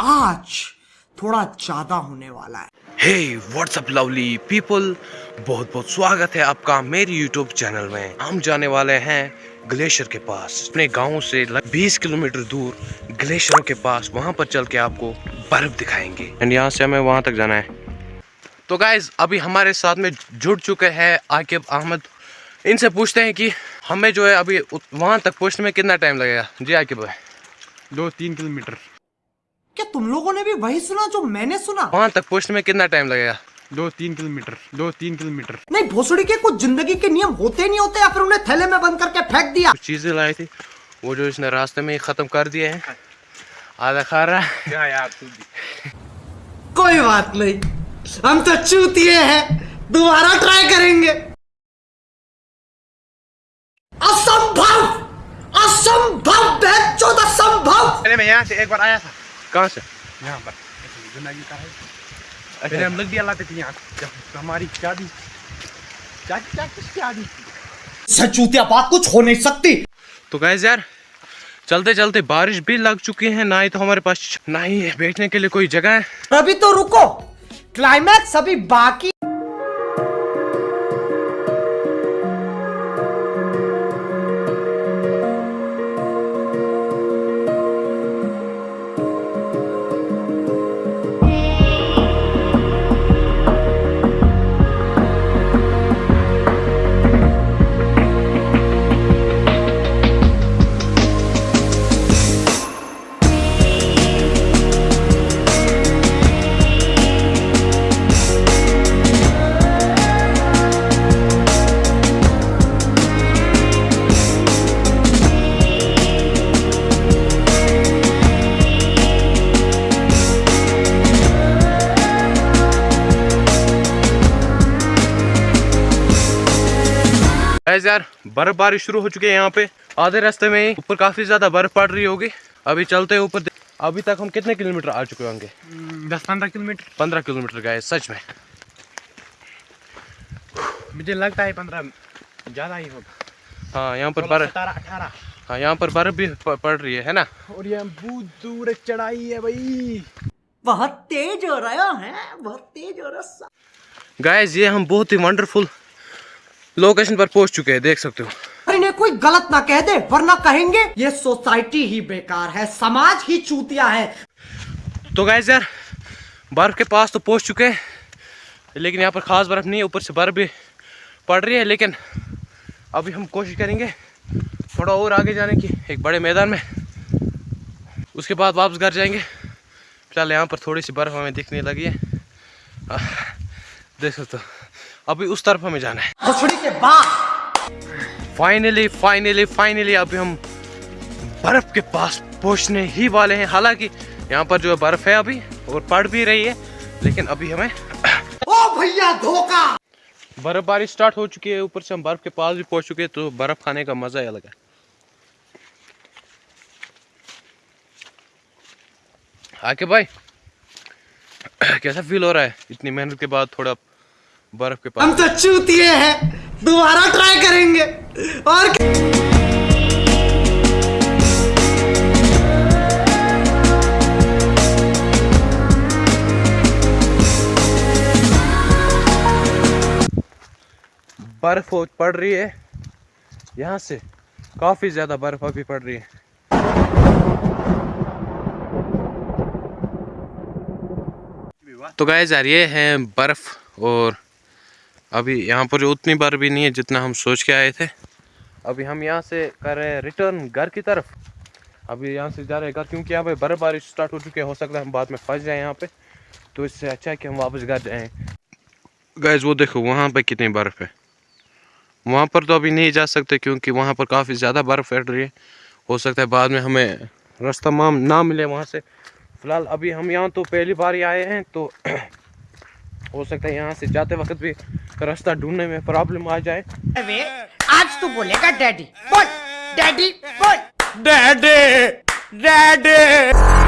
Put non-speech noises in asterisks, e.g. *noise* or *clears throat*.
आज थोड़ा ज़्यादा होने वाला है। हे व्हाट्सअप लवली पीपल बहुत बहुत स्वागत है आपका मेरे यूट्यूब चैनल में। हम जाने वाले हैं ग्लेशियर के पास। अपने गाँव से लग 20 किलोमीटर दूर ग्लेशियरों के पास। वहाँ पर चल के आपको बर्फ़ दिखाएँगे। एंड यहाँ से हमें वहाँ तक जाना है। तो गाइज़ अभी हमारे साथ में जुड़ चुके हैं आकिब अहमद। इनसे पूछते हैं कि हमें जो है अभी वहाँ तक पहुँचने में कितना टाइम लगेगा? जी आकिब भाई। दो तीन किलोमीटर। क्या तुम लोगों ने भी वही सुना जो मैंने सुना? वहाँ तक पहुँचने में कितना टाइम लगेगा? दो तीन किलोमीटर दो तीन किलोमीटर। नहीं भोसड़ी के कुछ ज़िंदगी के नियम होते नहीं होते या फिर उन्हें थैले में बंद करके फेंक दिया? चीज़ें लाई थी वो जो इसने रास्ते में ही खत्म कर दिए हैं। आधा खा रहा है। क्या यार तू भी। कोई बात नहीं हम तो चूतिए हैं दोबारा ट्राई करेंगे। असंभव असंभव असंभव। मैं यहाँ से एक बार आया था। कहाँ से? यहाँ पर। अच्छा। का है। पहले हम लग दिया लाते थे यहाँ जब हमारी शादी चाची चाची शादी सचूतिया बात कुछ हो नहीं सकती। तो गैस यार चलते चलते बारिश भी लग चुकी है ना ही तो हमारे पास ना ही बैठने के लिए कोई जगह है। अभी तो रुको क्लाइमैक्स अभी बाकी गैस यार बर्फबारी शुरू हो चुकी है यहाँ पे। आधे रास्ते में ही ऊपर काफ़ी ज़्यादा बर्फ़ पड़ रही होगी। अभी चलते हैं ऊपर। अभी तक हम कितने किलोमीटर आ चुके होंगे? दस पंद्रह किलोमीटर। पंद्रह किलोमीटर गए सच में। मुझे लगता है पंद्रह ज़्यादा ही होगा। हाँ यहाँ पर बर्फ़ अठारह। हाँ यहाँ पर बर्फ़ भी पड़ रही है है ना? और ये बहुत दूर चढ़ाई है भाई। बहुत तेज हो रहा है बहुत तेज हो रहा गाइस ये हम बहुत ही वंडरफुल लोकेशन पर पहुँच चुके हैं देख सकते हो। अरे इन्हें कोई गलत ना कह दे वरना कहेंगे ये सोसाइटी ही बेकार है समाज ही चूतिया है। तो गाइस यार बर्फ़ के पास तो पहुँच चुके हैं लेकिन यहाँ पर खास बर्फ़ नहीं है ऊपर से बर्फ़ भी पड़ रही है लेकिन अभी हम कोशिश करेंगे थोड़ा और आगे जाने की एक बड़े मैदान में। उसके बाद वापस घर जाएँगे। फ़िलहाल यहाँ पर थोड़ी सी बर्फ़ हमें दिखने लगी है। देख सकते हो। अभी उस तरफ़ हमें जाना है। के बाद। फाइनली फाइनली फाइनली अभी हम बर्फ़ के पास पहुँचने ही वाले हैं। हालाँकि यहाँ पर जो है बर्फ़ है अभी और पड़ भी रही है लेकिन अभी हमें ओ भैया धोखा! बर्फबारी स्टार्ट हो चुकी है। ऊपर से हम बर्फ़ के पास भी पहुँच चुके हैं तो बर्फ़ खाने का मज़ा ही अलग है। आके भाई *clears throat* कैसा फील हो रहा है? इतनी मेहनत के बाद थोड़ा बर्फ़ के पास। हम तो चूतिए हैं। दोबारा ट्राई करेंगे। और? बर्फ़ पड़ रही है। यहाँ से काफ़ी ज़्यादा बर्फ़ अभी पड़ रही है। तो गाय यार ये है बर्फ़ और अभी यहाँ पर उतनी बर्फ़ भी नहीं है जितना हम सोच के आए थे। अभी हम यहाँ से कर रहे हैं रिटर्न घर की तरफ़। अभी यहाँ से जा रहे हैं घर क्योंकि यहाँ पे बर्फबारी स्टार्ट हो चुकी है, हो सकता है हम बाद में फंस जाए यहाँ पे। तो इससे अच्छा है कि हम वापस घर जाएँ। गैस वो देखो, वहाँ पे कितनी बर्फ़ है। वहाँ पर तो अभी नहीं जा सकते क्योंकि वहाँ पर काफ़ी ज़्यादा बर्फ़ पड़ रही है। हो सकता है बाद में हमें रास्ता माम ना मिले वहाँ से। फ़िलहाल अभी हम यहाँ तो पहली बार ही आए हैं तो हो सकता है यहाँ से जाते वक्त भी रास्ता ढूँढने में प्रॉब्लम आ जाए। अरे आज तू बोलेगा डैडी। बोल डैडी बोल। Daddy daddy.